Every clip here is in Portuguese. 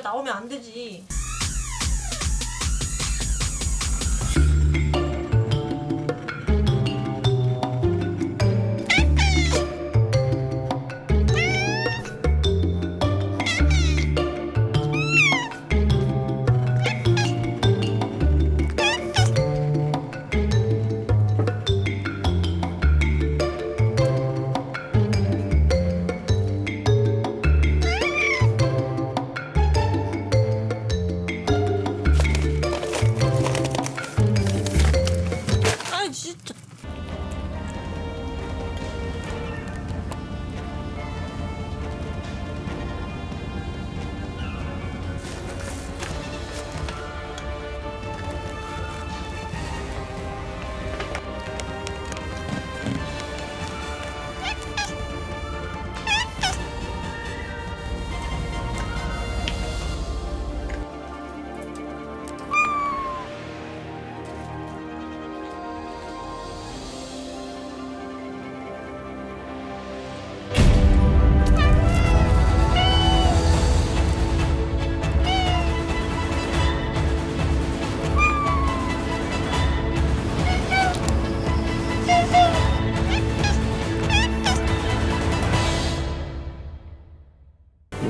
나오면 안 되지.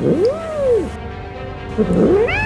Uhum.